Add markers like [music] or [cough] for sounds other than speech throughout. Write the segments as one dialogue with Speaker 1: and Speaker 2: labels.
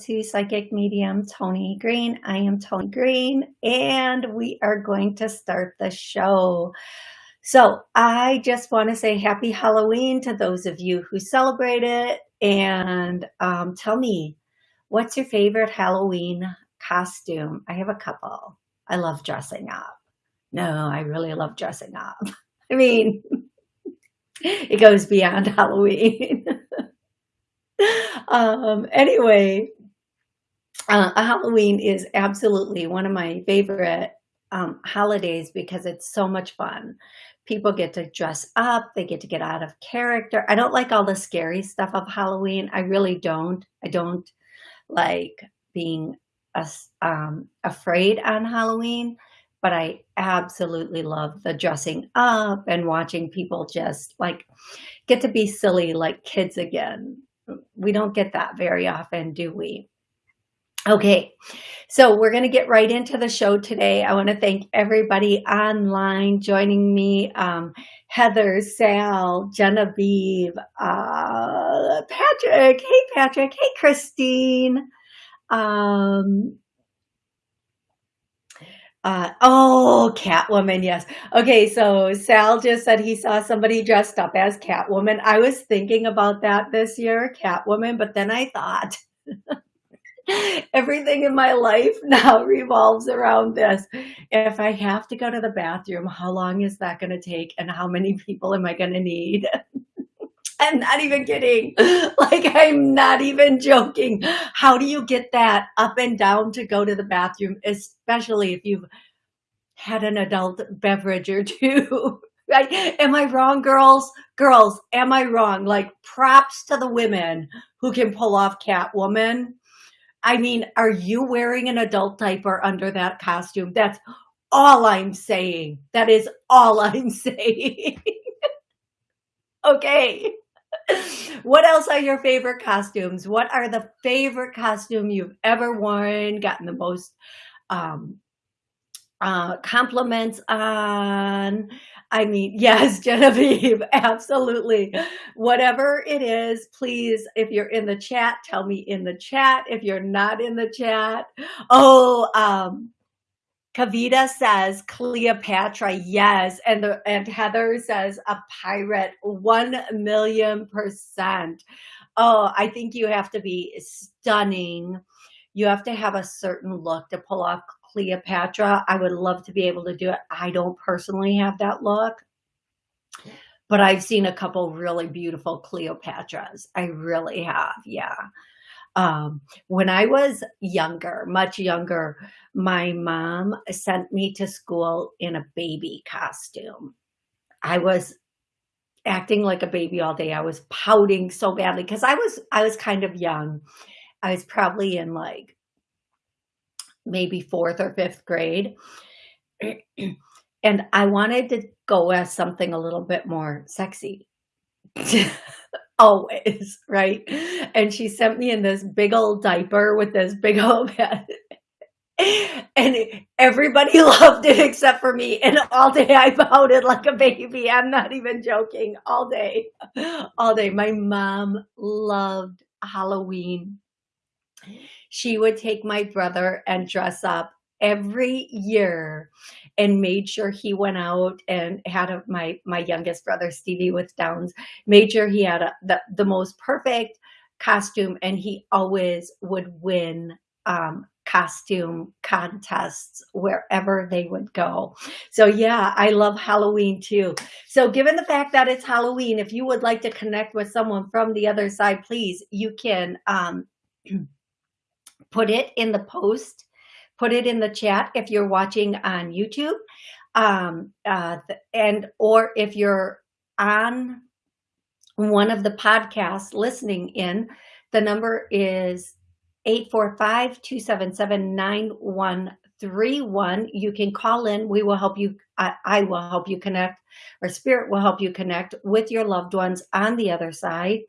Speaker 1: To Psychic Medium Tony Green. I am Tony Green and we are going to start the show. So I just want to say happy Halloween to those of you who celebrate it and um, tell me, what's your favorite Halloween costume? I have a couple. I love dressing up. No, I really love dressing up. [laughs] I mean, [laughs] it goes beyond [laughs] Halloween. um, anyway, uh, Halloween is absolutely one of my favorite um, holidays because it's so much fun. People get to dress up, they get to get out of character. I don't like all the scary stuff of Halloween. I really don't. I don't like being um, afraid on Halloween, but I absolutely love the dressing up and watching people just like get to be silly like kids again. We don't get that very often, do we? Okay, so we're going to get right into the show today. I want to thank everybody online joining me. Um, Heather, Sal, Genevieve, uh, Patrick. Hey, Patrick. Hey, Christine. Um, uh, oh, Catwoman, yes. Okay, so Sal just said he saw somebody dressed up as Catwoman. I was thinking about that this year, Catwoman, but then I thought... [laughs] Everything in my life now [laughs] revolves around this. If I have to go to the bathroom, how long is that going to take? And how many people am I going to need? [laughs] I'm not even kidding. [laughs] Like, I'm not even joking. How do you get that up and down to go to the bathroom, especially if you've had an adult beverage or two? Right? Am I wrong, girls? Girls, am I wrong? Like, props to the women who can pull off Catwoman I mean, are you wearing an adult diaper under that costume? That's all I'm saying. That is all [laughs] I'm saying. okay. What else are your favorite costumes? What are the favorite costume you've ever worn, gotten the most um, uh, compliments on? I mean, yes, [laughs] Genevieve, absolutely. Whatever it is, please, if you're in the chat, tell me in the chat. If you're not in the chat, oh, um, Kavita says Cleopatra, yes. And the, and Heather says a pirate, one million percent. Oh, I think you have to be stunning. You have to have a certain look to pull off Cleopatra. I would love to be able to do it. I don't personally have that look, but I've seen a couple really beautiful Cleopatras. I really have. Yeah. Um, when I was younger, much younger, my mom sent me to school in a baby costume. I was acting like a baby all day. I was pouting so badly because I was I was kind of young. I was probably in like maybe fourth or fifth grade. and I wanted to go as something a little bit more sexy. [laughs] Always, right? And she sent me in this big old diaper with this big old [laughs] head. and everybody [laughs] loved it except for me. And all day I pouted like a baby. I'm not even joking. All day, all day. My mom loved Halloween she would take my brother and dress up every year and made sure he went out and had a, my my youngest brother Stevie with Downs made sure he had a, the, the most perfect costume and he always would win um, costume contests wherever they would go. So yeah, I love Halloween too. So given the fact that it's Halloween, if you would like to connect with someone from the other side, please, you can um, [clears throat] put it in the post, put it in the chat if you're watching on YouTube. Um, uh, and or if you're on one of the podcasts listening in, the number is 845-277-9131. You can call in. We will help you. I, I will help you connect or spirit will help you connect with your loved ones on the other side.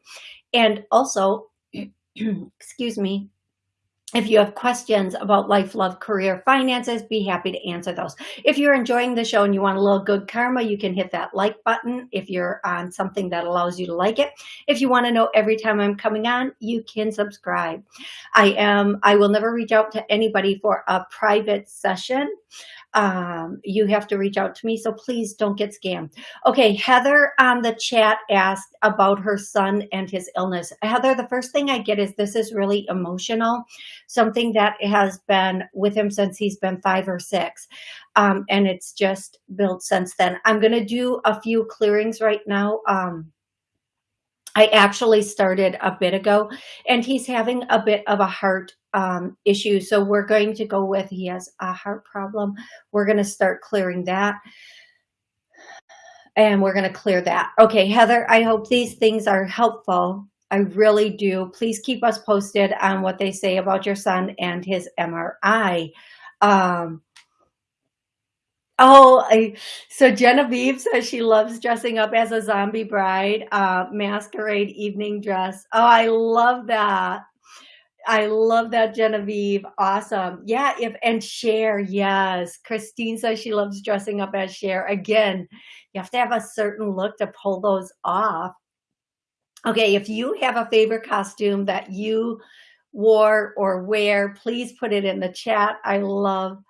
Speaker 1: And also, [clears throat] excuse me, if you have questions about life, love, career, finances, be happy to answer those. If you're enjoying the show and you want a little good karma, you can hit that like button if you're on something that allows you to like it. If you want to know every time I'm coming on, you can subscribe. I am, I will never reach out to anybody for a private session um, you have to reach out to me. So please don't get scammed. Okay, Heather on the chat asked about her son and his illness. Heather, the first thing I get is this is really emotional, something that has been with him since he's been five or six. Um, and it's just built since then. I'm going to do a few clearings right now. Um, I actually started a bit ago and he's having a bit of a heart um, issue. So we're going to go with, he has a heart problem. We're going to start clearing that and we're going to clear that. Okay, Heather, I hope these things are helpful. I really do. Please keep us posted on what they say about your son and his MRI. Um, Oh, I, so Genevieve says she loves dressing up as a zombie bride, uh, masquerade evening dress. Oh, I love that. I love that, Genevieve. Awesome. Yeah, if and Cher, yes. Christine says she loves dressing up as Cher. Again, you have to have a certain look to pull those off. Okay, if you have a favorite costume that you wore or wear, please put it in the chat. I love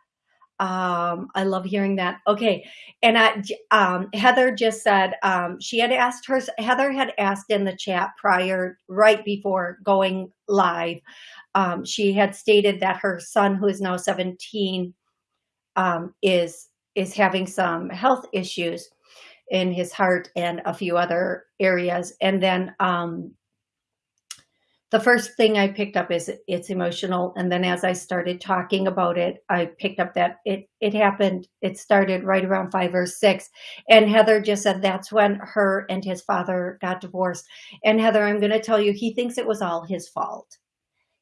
Speaker 1: um, I love hearing that. Okay. And I, um, Heather just said, um, she had asked her, Heather had asked in the chat prior, right before going live. Um, she had stated that her son, who is now 17, um, is, is having some health issues in his heart and a few other areas. And then, um, the first thing I picked up is it's emotional. And then as I started talking about it, I picked up that it, it happened, it started right around five or six. And Heather just said that's when her and his father got divorced. And Heather, I'm going to tell you, he thinks it was all his fault.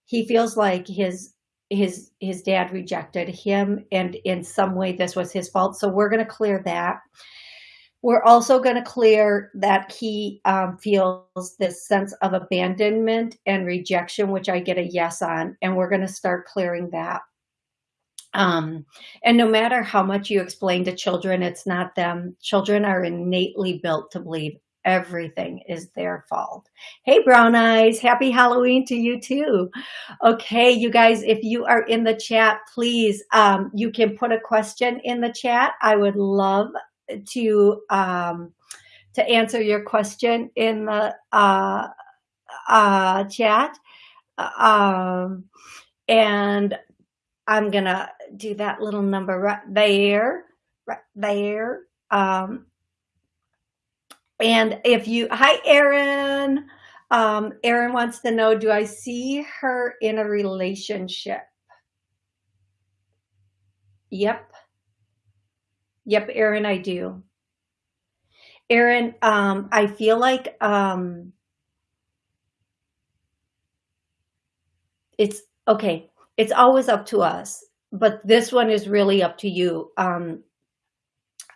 Speaker 1: He feels like his his his dad rejected him and in some way this was his fault so we're going to clear that we're also going to clear that he um, feels this sense of abandonment and rejection, which I get a yes on, and we're going to start clearing that. Um, and no matter how much you explain to children, it's not them. Children are innately built to believe everything is their fault. Hey, Brown Eyes, happy Halloween to you too. Okay, you guys, if you are in the chat, please, um, you can put a question in the chat. I would love to um, to answer your question in the uh, uh, chat. Um, and I'm gonna do that little number right there, right there. Um, and if you, hi, Erin. Um, Erin wants to know, do I see her in a relationship? Yep. Yep, Erin, I do. Erin, um, I feel like um, it's okay. It's always up to us, but this one is really up to you. Um,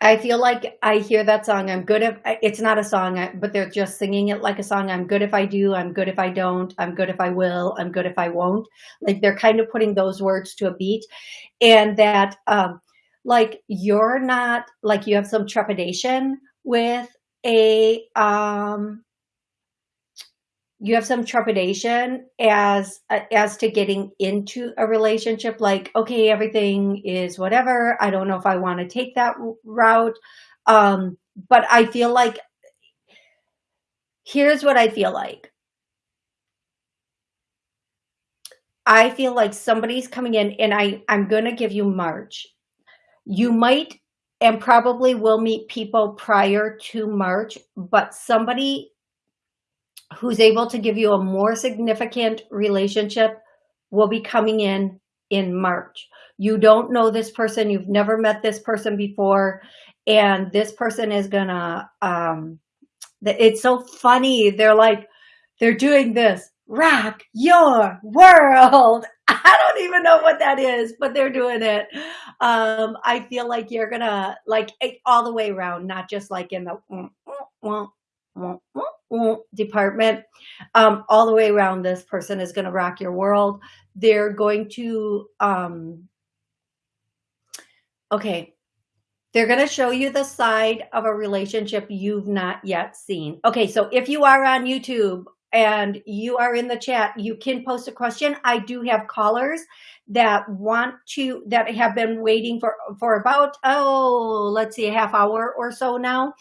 Speaker 1: I feel like I hear that song. I'm good if it's not a song, but they're just singing it like a song. I'm good if I do. I'm good if I don't. I'm good if I will. I'm good if I won't. Like they're kind of putting those words to a beat, and that um, like you're not like you have some trepidation with a um you have some trepidation as as to getting into a relationship like okay everything is whatever. I don't know if i want to take that route. Um but i feel like here's what i feel like. I feel like somebody's coming in and i i'm to give you march you might and probably will meet people prior to March, but somebody who's able to give you a more significant relationship will be coming in in March. You don't know this person, you've never met this person before, and this person is gonna, um, it's so funny. They're like, they're doing this rock your world. [laughs] I don't even know what that is, but they're doing it. Um, I feel like you're gonna like all the way around, not just like in the department. Um, all the way around, this person is gonna rock your world. They're going to, um, okay, they're going to show you the side of a relationship you've not yet seen. Okay, so if you are on YouTube and you are in the chat, you can post a question. I do have callers that want to, that have been waiting for, for about, oh, let's see, a half hour or so now.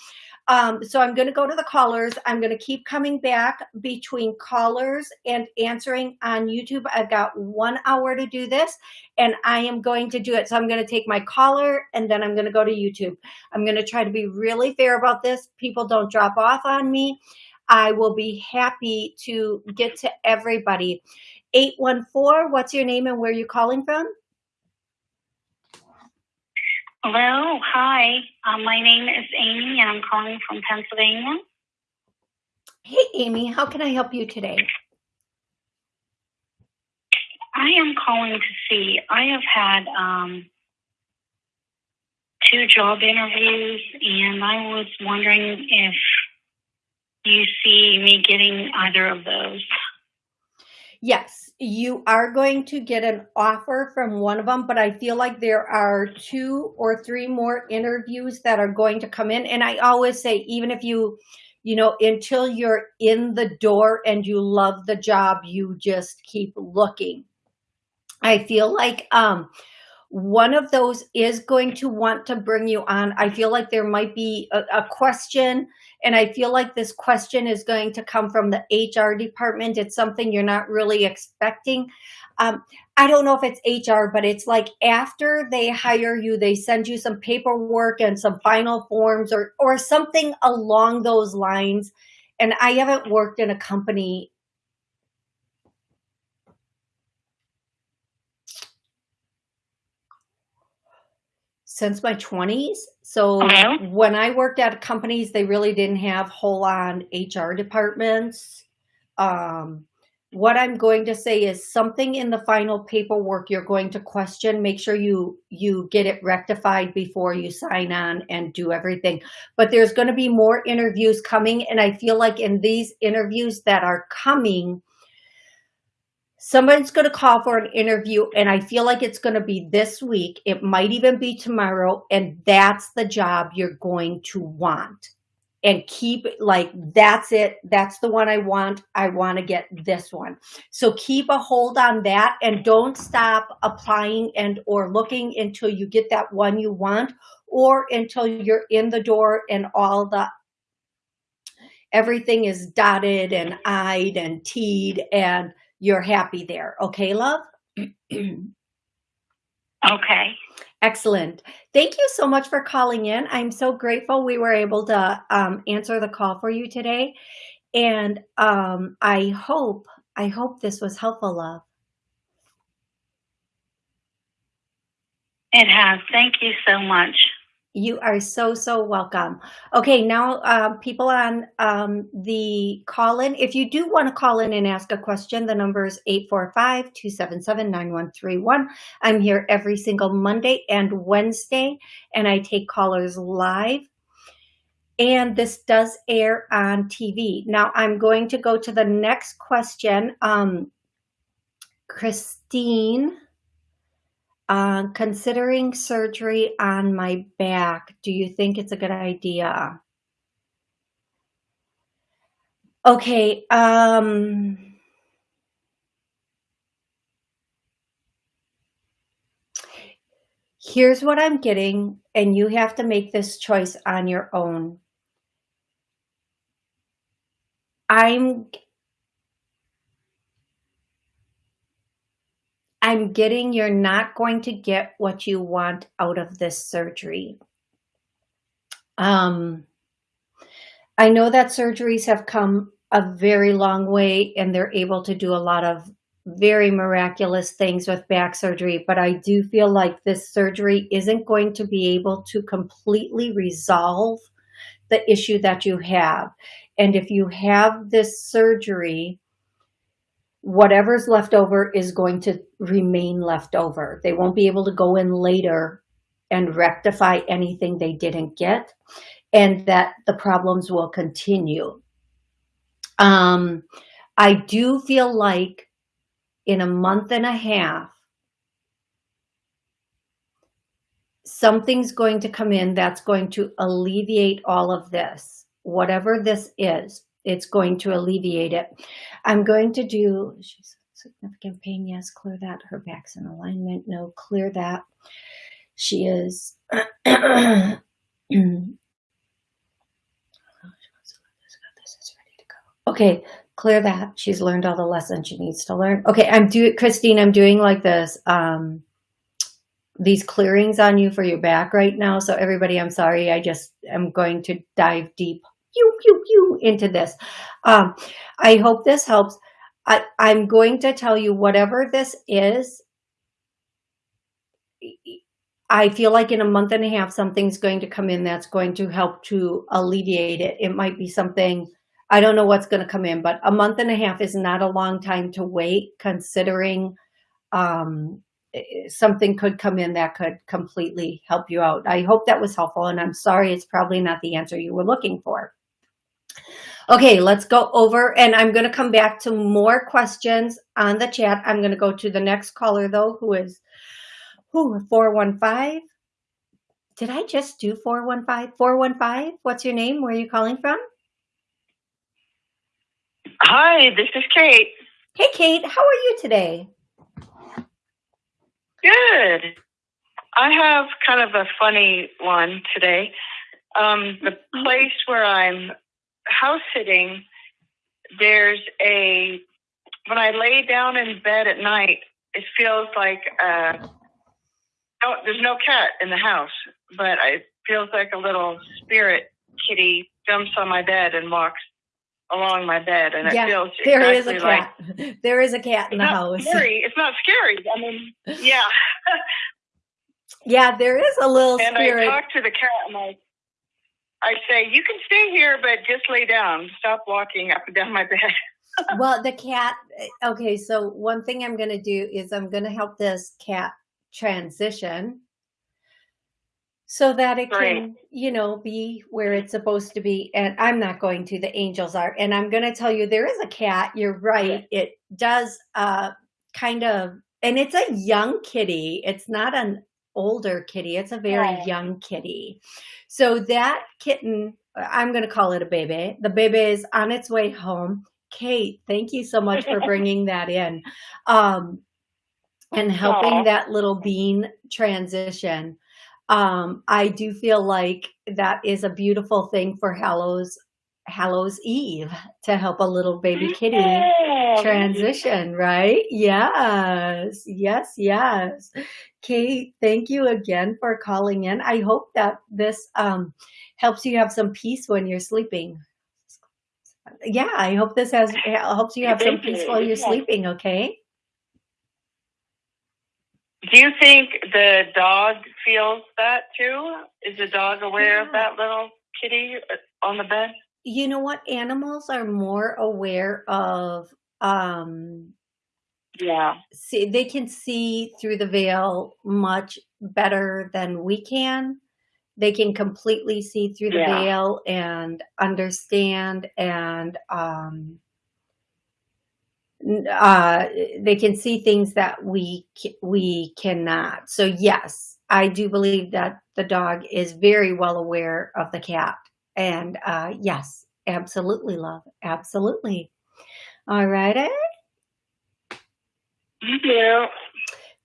Speaker 1: Um, so I'm going to go to the callers. I'm going to keep coming back between callers and answering on YouTube. I've got one hour to do this and I am going to do it. So I'm going to take my caller and then I'm going to go to YouTube. I'm going to try to be really fair about this. People don't drop off on me. I will be happy to get to everybody. 814, what's your name and where are you calling from?
Speaker 2: Hello, hi. Um, my name is Amy and I'm calling from Pennsylvania.
Speaker 1: Hey, Amy, how can I help you today?
Speaker 2: I am calling to see. I have had um, two job interviews, and I was wondering if you see me getting either of those.
Speaker 1: Yes, you are going to get an offer from one of them, but I feel like there are two or three more interviews that are going to come in. And I always say, even if you, you know, until you're in the door and you love the job, you just keep looking. I feel like um, one of those is going to want to bring you on. I feel like there might be a, a, question, and I feel like this question is going to come from the HR department. It's something you're not really expecting. Um, I don't know if it's HR, but it's like after they hire you, they send you some paperwork and some final forms or, or something along those lines. And I haven't worked in a company since my 20s. So okay. when I worked at companies, they really didn't have whole on HR departments. Um, what I'm going to say is something in the final paperwork you're going to question. Make sure you you get it rectified before you sign on and do everything. But there's going to be more interviews coming. And I feel like in these interviews that are coming, someone's going to call for an interview and I feel like it's going to be this week. It might even be tomorrow. And that's the job you're going to want and keep like, that's it. That's the one I want. I want to get this one. So keep a hold on that and don't stop applying and or looking until you get that one you want or until you're in the door and all the everything is dotted and I'd and T'd and you're happy there. Okay, love? [clears throat]
Speaker 2: okay.
Speaker 1: Excellent. Thank you so much for calling in. I'm so grateful we were able to um, answer the call for you today. And um, I hope, I hope this was helpful, love.
Speaker 2: It has. Thank you so much.
Speaker 1: You are so, so welcome. Okay, now uh, people on um, the call-in, if you do want to call in and ask a question, the number is 845-277-9131. I'm here every single Monday and Wednesday, and I take callers live. And this does air on TV. Now I'm going to go to the next question. Um, Christine uh, considering surgery on my back, do you think it's a good idea? Okay. Um, here's what I'm getting, and you have to make this choice on your own. I'm I'm getting you're not going to get what you want out of this surgery. Um, I know that surgeries have come a very long way and they're able to do a lot of very miraculous things with back surgery, but I do feel like this surgery isn't going to be able to completely resolve the issue that you have. And if you have this surgery, whatever's left over is going to remain left over. They won't be able to go in later and rectify anything they didn't get and that the problems will continue. Um, I do feel like in a month and a half, something's going to come in that's going to alleviate all of this. Whatever this is, it's going to alleviate it. I'm going to do, she's significant pain, yes, clear that. Her back's in alignment, no, clear that. She is, [clears throat] [clears throat] okay, clear that. She's learned all the lessons she needs to learn. Okay, I'm doing, Christine, I'm doing like this, um, these clearings on you for your back right now. So everybody, I'm sorry. I just am going to dive deep pew, pew, pew into this. Um, I hope this helps. I, I'm going to tell you whatever this is, I feel like in a month and a half, something's going to come in that's going to help to alleviate it. It might be something, I don't know what's going to come in, but a month and a half is not a long time to wait considering um, something could come in that could completely help you out. I hope that was helpful and I'm sorry it's probably not the answer you were looking for. Okay, let's go over and I'm going to come back to more questions on the chat. I'm going to go to the next caller though, who is who 415. Did I just do 415? 415? What's your name? Where are you calling from?
Speaker 3: Hi, this is Kate.
Speaker 1: Hey, Kate. How are you today?
Speaker 3: Good. I have kind of a funny one today. Um, the mm-hmm. place where I'm house sitting, there's a, when I lay down in bed at night, it feels like, uh, no, there's no cat in the house, but it feels like a little spirit kitty jumps on my bed and walks along my bed, and it
Speaker 1: yeah,
Speaker 3: feels
Speaker 1: there
Speaker 3: exactly
Speaker 1: is a cat.
Speaker 3: Like, [laughs]
Speaker 1: there is a cat in the house.
Speaker 3: Scary. It's not scary. I mean, yeah. [laughs]
Speaker 1: yeah, there is a little
Speaker 3: and
Speaker 1: spirit.
Speaker 3: I talk to the cat, and I I say, you can stay here, but just lay down. Stop walking up and down my bed. [laughs]
Speaker 1: well, the cat, okay, so one thing I'm going to do is I'm going to help this cat transition so that it can, you know, be where it's supposed to be. And I'm not going to, the angels are. And I'm going to tell you, there is a cat. You're right. It does uh, kind of, and it's a young kitty. It's not an older kitty. It's a very
Speaker 3: Right.
Speaker 1: young kitty. So that kitten, I'm going to call it a baby. The baby is on its way home. Kate, thank you so much for [laughs] bringing that in um, and helping that little bean transition. Um, I do feel like that is a beautiful thing for Hallows Hallows Eve to help a little baby kitty transition, right? Yes, yes, yes. Kate, thank you again for calling in. I hope that this um, helps you have some peace when you're sleeping. Yeah, I hope this has helps you have some peace while you're sleeping, okay?
Speaker 3: Do you think the dog feels that too? Is the dog aware
Speaker 1: Yeah.
Speaker 3: of that little kitty uh, on the bed?
Speaker 1: You know what? Animals are more aware of um
Speaker 3: Yeah.
Speaker 1: see they can see through the veil much better than we can. They can completely see through the
Speaker 3: Yeah.
Speaker 1: veil and understand and um uh they can see things that we we cannot. So yes, I do believe that the dog is very well aware of the cat. And uh yes, absolutely love. Absolutely. All righty.
Speaker 3: Thank you.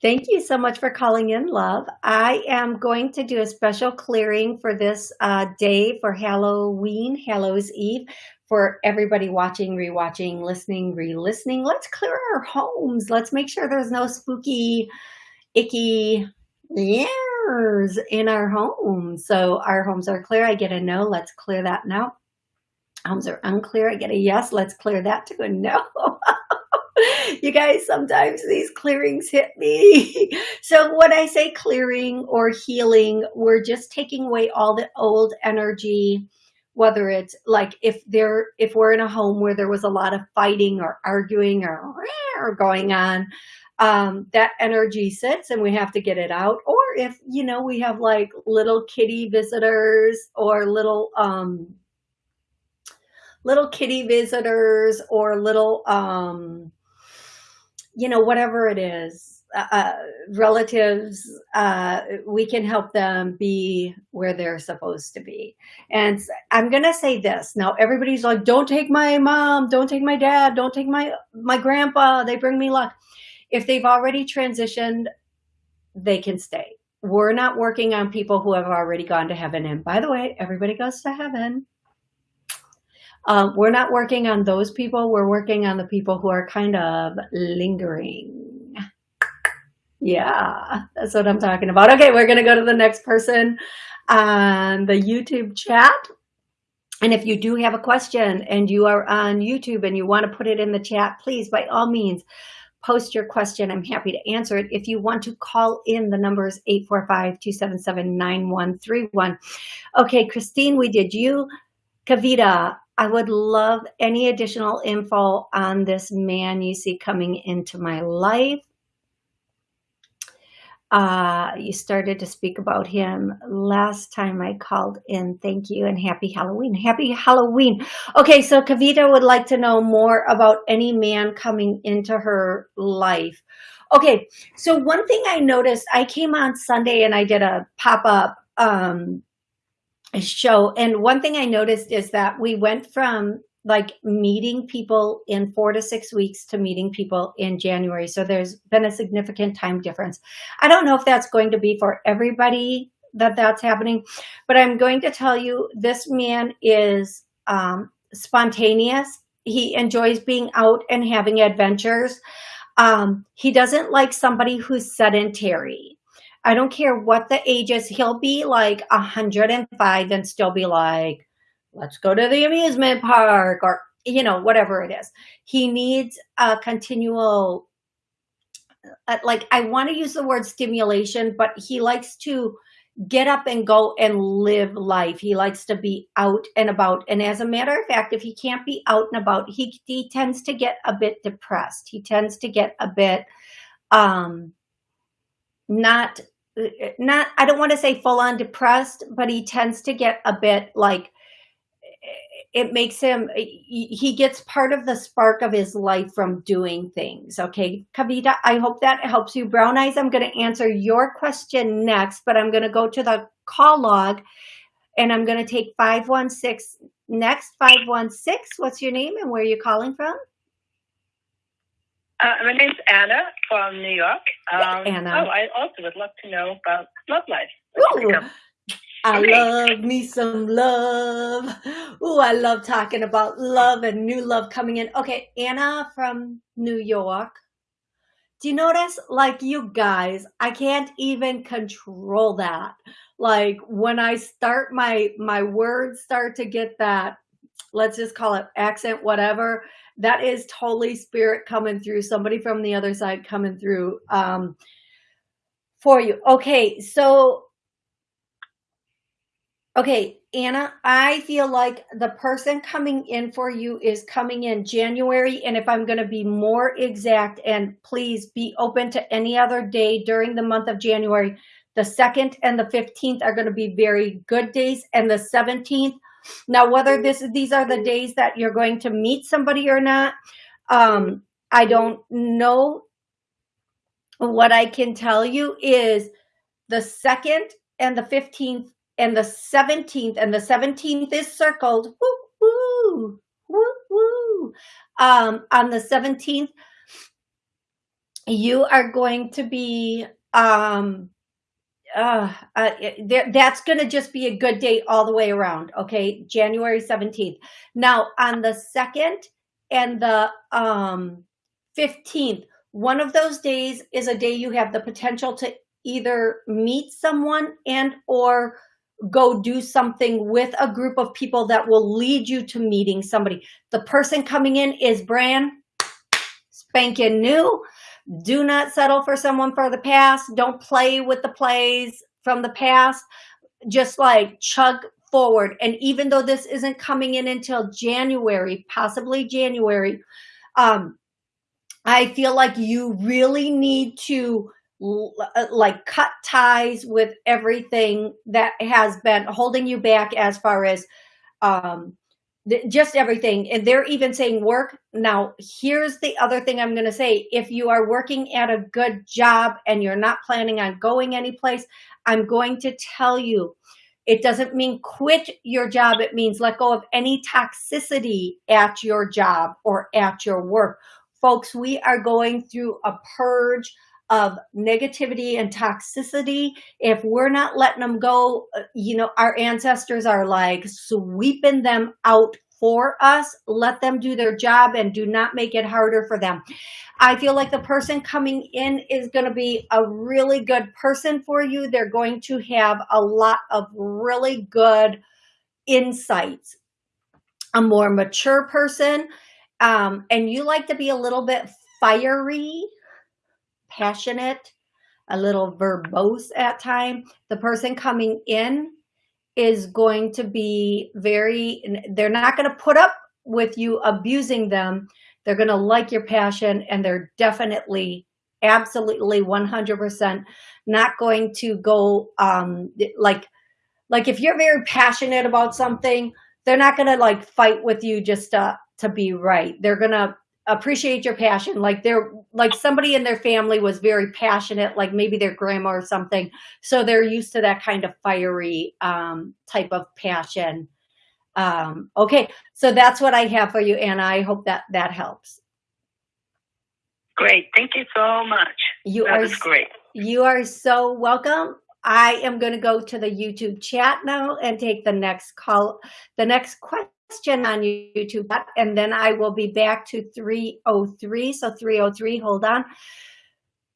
Speaker 1: Thank you so much for calling in, love. I am going to do a special clearing for this uh, day for Halloween, Hallows Eve, for everybody watching, rewatching, listening, re-listening. Let's clear our homes. Let's make sure there's no spooky, icky years in our homes. So our homes are clear. I get a no. Let's clear that now. Homes are unclear. I get a yes. Let's clear that to a no. [laughs] [laughs] you guys, sometimes these clearings hit me. [laughs] so when I say clearing or healing, we're just taking away all the old energy. whether it's like if there if we're in a home where there was a lot of fighting or arguing or, or going on um, that energy sits and we have to get it out or if you know we have like little kitty visitors or little um little kitty visitors or little um you know whatever it is uh, uh, relatives, uh, we can help them be where they're supposed to be. And I'm going to say this. Now, everybody's like, don't take my mom, don't take my dad, don't take my, my grandpa. They bring me luck. If they've already transitioned, they can stay. We're not working on people who have already gone to heaven. And by the way, everybody goes to heaven. Um, we're not working on those people. We're working on the people who are kind of lingering yeah, that's what I'm talking about. Okay, we're going to go to the next person on the YouTube chat. And if you do have a question and you are on YouTube and you want to put it in the chat, please, by all means, post your question. I'm happy to answer it. If you want to call in, the number is 845-277-9131. Okay, Christine, we did you. Kavita, I would love any additional info on this man you see coming into my life uh, you started to speak about him last time I called in. Thank you and happy Halloween. Happy Halloween. Okay, so Kavita would like to know more about any man coming into her life. Okay, so one thing I noticed, I came on Sunday and I did a pop-up um, show. And one thing I noticed is that we went from like meeting people in four to six weeks to meeting people in January. So there's been a significant time difference. I don't know if that's going to be for everybody that that's happening, but I'm going to tell you this man is um, spontaneous. He enjoys being out and having adventures. Um, he doesn't like somebody who's sedentary. I don't care what the age is. He'll be like 105 and still be like, let's go to the amusement park or, you know, whatever it is. He needs a continual, uh, like, I want to use the word stimulation, but he likes to get up and go and live life. He likes to be out and about. And as a matter of fact, if he can't be out and about, he, he tends to get a bit depressed. He tends to get a bit, um, not, not, I don't want to say full on depressed, but he tends to get a bit like it makes him he gets part of the spark of his life from doing things. Okay kavita i hope that helps you. Brown eyes i'm going to answer your question next but i'm going to go to the call log and i'm going to take 516 next 516 what's your name and where are you calling from
Speaker 3: uh, my name's Anna from New York.
Speaker 1: Um, Anna.
Speaker 3: Oh, I also would love to know about love life.
Speaker 1: Ooh, I love me some love. Ooh, I love talking about love and new love coming in. Okay, Anna from New York. Do you notice, like you guys, I can't even control that. Like when I start my, my words start to get that, let's just call it accent, whatever, that is totally spirit coming through, somebody from the other side coming through um, for you. Okay, so Okay, Anna, I feel like the person coming in for you is coming in January. And if I'm going to be more exact, and please be open to any other day during the month of January, the 2nd and the 15th are going to be very good days. And the 17th, now whether this these are the days that you're going to meet somebody or not, um, I don't know. What I can tell you is the 2nd and the 15th and the 17th, and the 17th is circled. Woo, woo, woo, woo. Um, on the 17th, you are going to be, um, uh, there, that's going to just be a good day all the way around. Okay. January 17th. Now on the 2nd and the, um, 15th, one of those days is a day you have the potential to either meet someone and or go do something with a group of people that will lead you to meeting somebody. The person coming in is brand spanking new. Do not settle for someone for the past. Don't play with the plays from the past. Just like chug forward. And even though this isn't coming in until January, possibly January, um, I feel like you really need to uh, like cut ties with everything that has been holding you back as far as um, just everything. And they're even saying work. Now, here's the other thing I'm going to say. If you are working at a good job and you're not planning on going anyplace, I'm going to tell you, it doesn't mean quit your job. It means let go of any toxicity at your job or at your work. Folks, we are going through a purge of negativity and toxicity, if we're not letting them go, uh, you know, our ancestors are like sweeping them out for us. Let them do their job and do not make it harder for them. I feel like the person coming in is going to be a really good person for you. They're going to have a lot of really good insights. A more mature person, um, and you like to be a little bit fiery, passionate, a little verbose at time. The person coming in is going to be very, they're not going to put up with you abusing them. They're going to like your passion and they're definitely, absolutely 100% not going to go um, like, like if you're very passionate about something, they're not going to like fight with you just to, to be right. They're going to appreciate your passion. Like they're like somebody in their family was very passionate like maybe their grandma or something. So they're used to that kind of fiery um, type of passion. Um, okay. So that's what i have for you and i hope that that helps.
Speaker 3: Great. Thank you so much.
Speaker 1: You
Speaker 3: that
Speaker 1: are
Speaker 3: great.
Speaker 1: you are so welcome. I am going to go to the youtube chat now and take the next call the next question question on YouTube, and then I will be back to 303. So 303, hold on.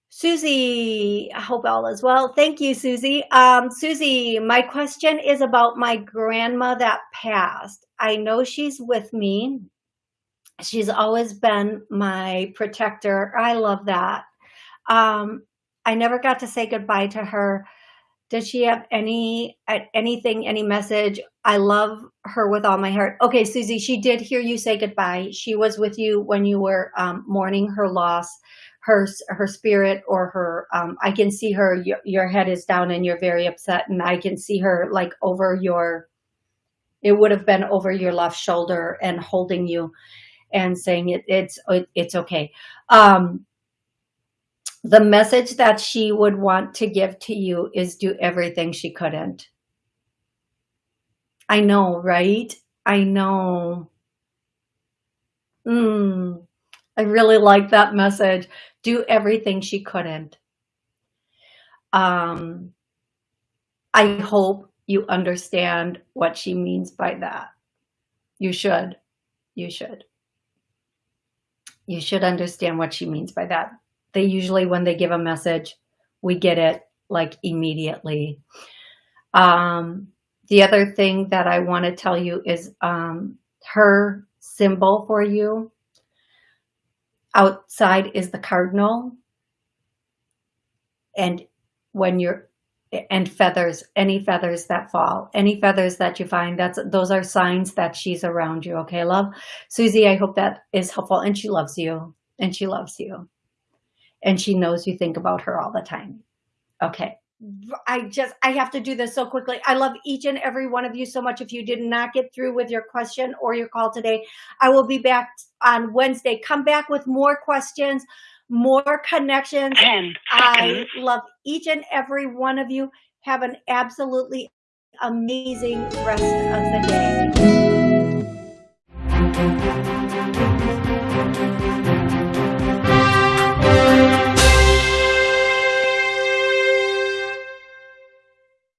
Speaker 1: Susie, I hope all is well. Thank you, Susie. Um, Susie, my question is about my grandma that passed. I know she's with me. She's always been my protector. I love that. Um, I never got to say goodbye to her. Does she have any anything, any message? I love her with all my heart. Okay, Susie, she did hear you say goodbye. She was with you when you were um, mourning her loss, her her spirit or her. Um, I can see her. Your, your head is down and you're very upset, and I can see her like over your. It would have been over your left shoulder and holding you, and saying it. It's it, it's okay. Um, the message that she would want to give to you is do everything she couldn't. I know, right? I know. Mm, I really like that message. Do everything she couldn't. Um, I hope you understand what she means by that. You should. You should. You should understand what she means by that they usually, when they give a message, we get it like immediately. Um, the other thing that I want to tell you is um, her symbol for you outside is the cardinal. And when you're, and feathers, any feathers that fall, any feathers that you find, that's those are signs that she's around you. Okay, love? Susie, I hope that is helpful. And she loves you. And she loves you and she knows you think about her all the time. Okay. I just, I have to do this so quickly. I love each and every one of you so much. If you did not get through with your question or your call today, I will be back on Wednesday. Come back with more questions, more connections. And [clears throat] I love each and every one of you. Have an absolutely amazing rest of the day.